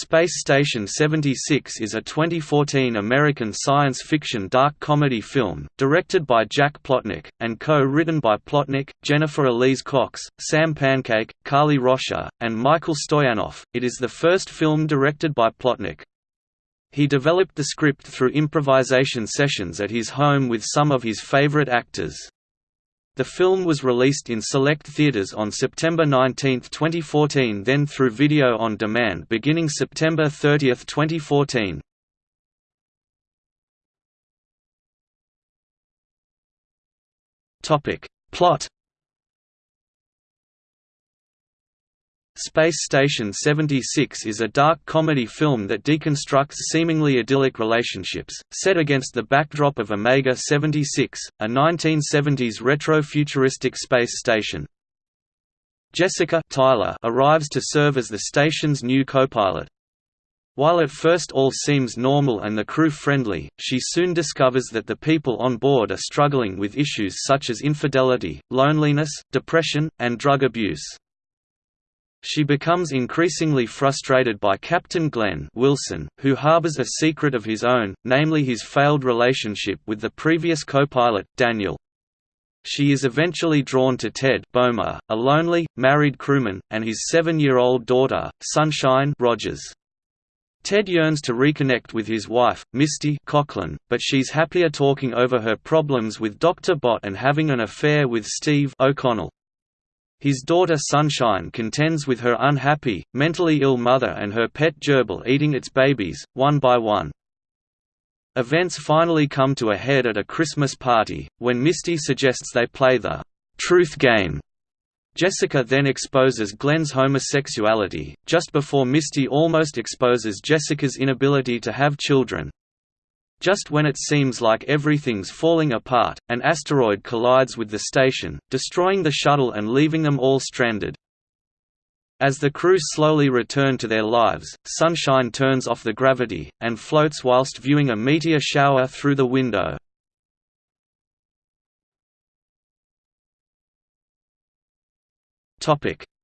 Space Station 76 is a 2014 American science fiction dark comedy film, directed by Jack Plotnick, and co-written by Plotnick, Jennifer Elise Cox, Sam Pancake, Kali Rocha, and Michael Stoyanov. It is the first film directed by Plotnick. He developed the script through improvisation sessions at his home with some of his favorite actors. The film was released in select theaters on September 19, 2014 then through video on demand beginning September 30, 2014. Plot Space Station 76 is a dark comedy film that deconstructs seemingly idyllic relationships, set against the backdrop of Omega 76, a 1970s retro-futuristic space station. Jessica Tyler arrives to serve as the station's new co-pilot. While at first all seems normal and the crew friendly, she soon discovers that the people on board are struggling with issues such as infidelity, loneliness, depression, and drug abuse. She becomes increasingly frustrated by Captain Glenn Wilson, who harbors a secret of his own, namely his failed relationship with the previous co-pilot, Daniel. She is eventually drawn to Ted Bomer, a lonely, married crewman, and his seven-year-old daughter, Sunshine Rogers. Ted yearns to reconnect with his wife, Misty Coughlan, but she's happier talking over her problems with Dr. Bot and having an affair with Steve O'Connell. His daughter Sunshine contends with her unhappy, mentally ill mother and her pet gerbil eating its babies, one by one. Events finally come to a head at a Christmas party, when Misty suggests they play the «truth game». Jessica then exposes Glenn's homosexuality, just before Misty almost exposes Jessica's inability to have children. Just when it seems like everything's falling apart, an asteroid collides with the station, destroying the shuttle and leaving them all stranded. As the crew slowly return to their lives, Sunshine turns off the gravity, and floats whilst viewing a meteor shower through the window.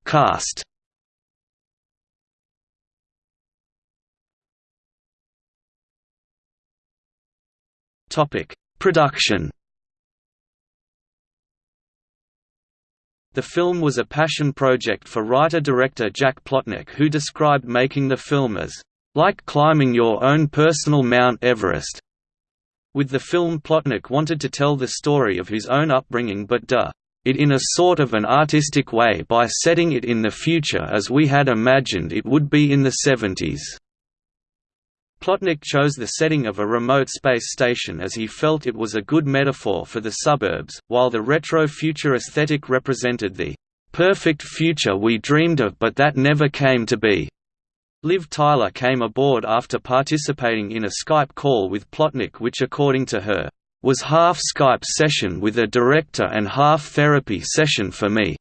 Cast Topic: Production. The film was a passion project for writer-director Jack Plotnick who described making the film as, "...like climbing your own personal Mount Everest." With the film Plotnick wanted to tell the story of his own upbringing but duh it in a sort of an artistic way by setting it in the future as we had imagined it would be in the 70s. Plotnick chose the setting of a remote space station as he felt it was a good metaphor for the suburbs, while the retro-future aesthetic represented the "...perfect future we dreamed of but that never came to be." Liv Tyler came aboard after participating in a Skype call with Plotnick which according to her, "...was half Skype session with a director and half therapy session for me."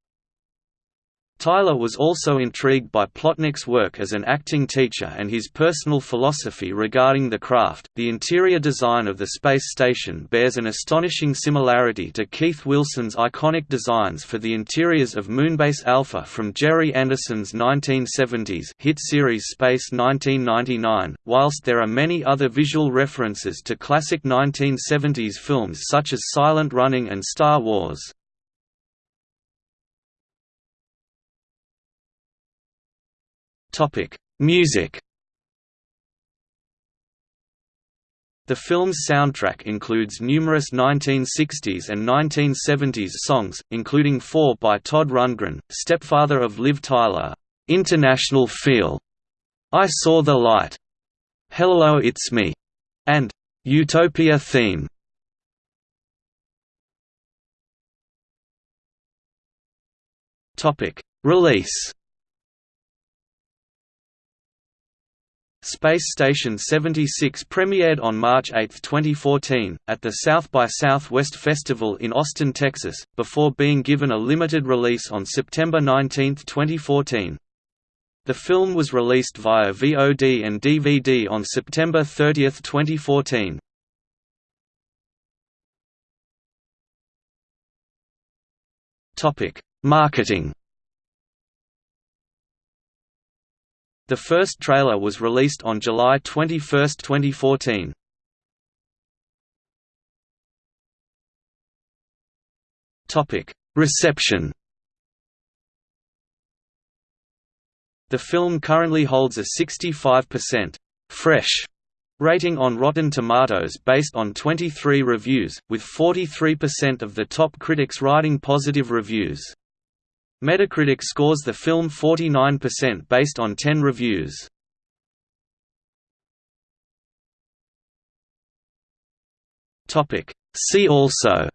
Tyler was also intrigued by Plotnick's work as an acting teacher and his personal philosophy regarding the craft. The interior design of the space station bears an astonishing similarity to Keith Wilson's iconic designs for the interiors of Moonbase Alpha from Gerry Anderson's 1970s hit series Space 1999, whilst there are many other visual references to classic 1970s films such as Silent Running and Star Wars. Topic: Music. The film's soundtrack includes numerous 1960s and 1970s songs, including four by Todd Rundgren, stepfather of Liv Tyler, "'International Feel", "'I Saw the Light", "'Hello It's Me", and "'Utopia Theme". Release Space Station 76 premiered on March 8, 2014, at the South by Southwest Festival in Austin, Texas, before being given a limited release on September 19, 2014. The film was released via VOD and DVD on September 30, 2014. Marketing The first trailer was released on July 21, 2014. Reception The film currently holds a 65% «fresh» rating on Rotten Tomatoes based on 23 reviews, with 43% of the top critics writing positive reviews. Metacritic scores the film 49% based on 10 reviews. See also.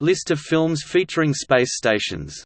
List of films featuring space stations